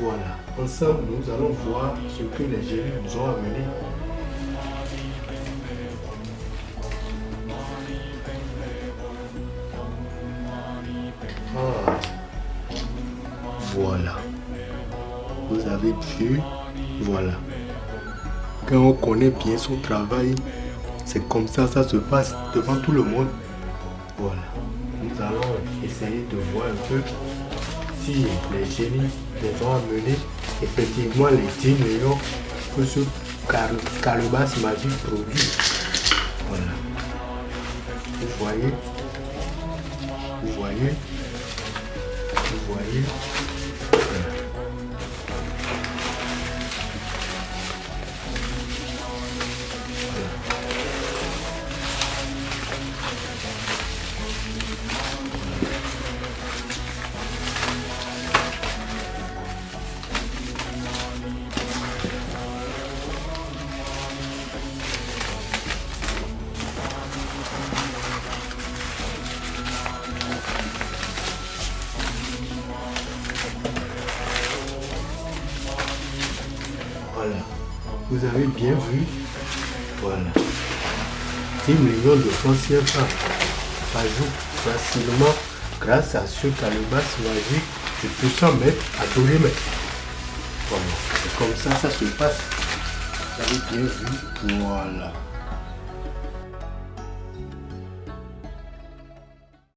Voilà, ensemble nous allons voir ce que les génies nous ont amené. Ah. Voilà. Vous avez vu, voilà. Quand on connaît bien son travail, c'est comme ça, ça se passe devant tout le monde. Voilà. Nous allons essayer de voir un peu si les génies les ont amenés effectivement les 10 millions que ce calebasse magique produit. Voilà. Vous voyez? Vous voyez? Vous voyez? Voilà. Vous avez bien vu. Voilà. 10 millions de francs CFA par jour facilement grâce à ce calebasse magique de 200 mètres à 2 mètres. Voilà. C'est comme ça ça se passe. Vous avez bien vu. Voilà.